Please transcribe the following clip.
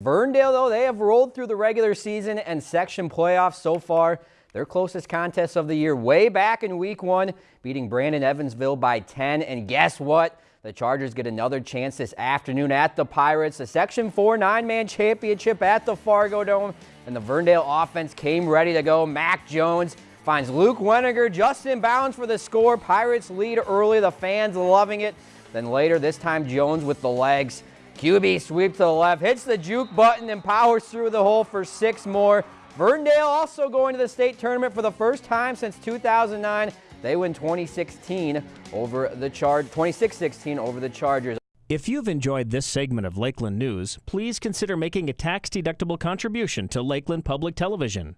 Verndale, though, they have rolled through the regular season and section playoffs so far. Their closest contest of the year way back in week one, beating Brandon Evansville by 10. And guess what? The Chargers get another chance this afternoon at the Pirates. The Section 4 nine-man championship at the Fargo Dome. And the Verndale offense came ready to go. Mac Jones finds Luke Weniger just in bounds for the score. Pirates lead early. The fans loving it. Then later, this time Jones with the legs. QB sweep to the left, hits the juke button and powers through the hole for six more. Verndale also going to the state tournament for the first time since 2009. They win 2016 over the Charge 26-16 over the Chargers. If you've enjoyed this segment of Lakeland News, please consider making a tax-deductible contribution to Lakeland Public Television.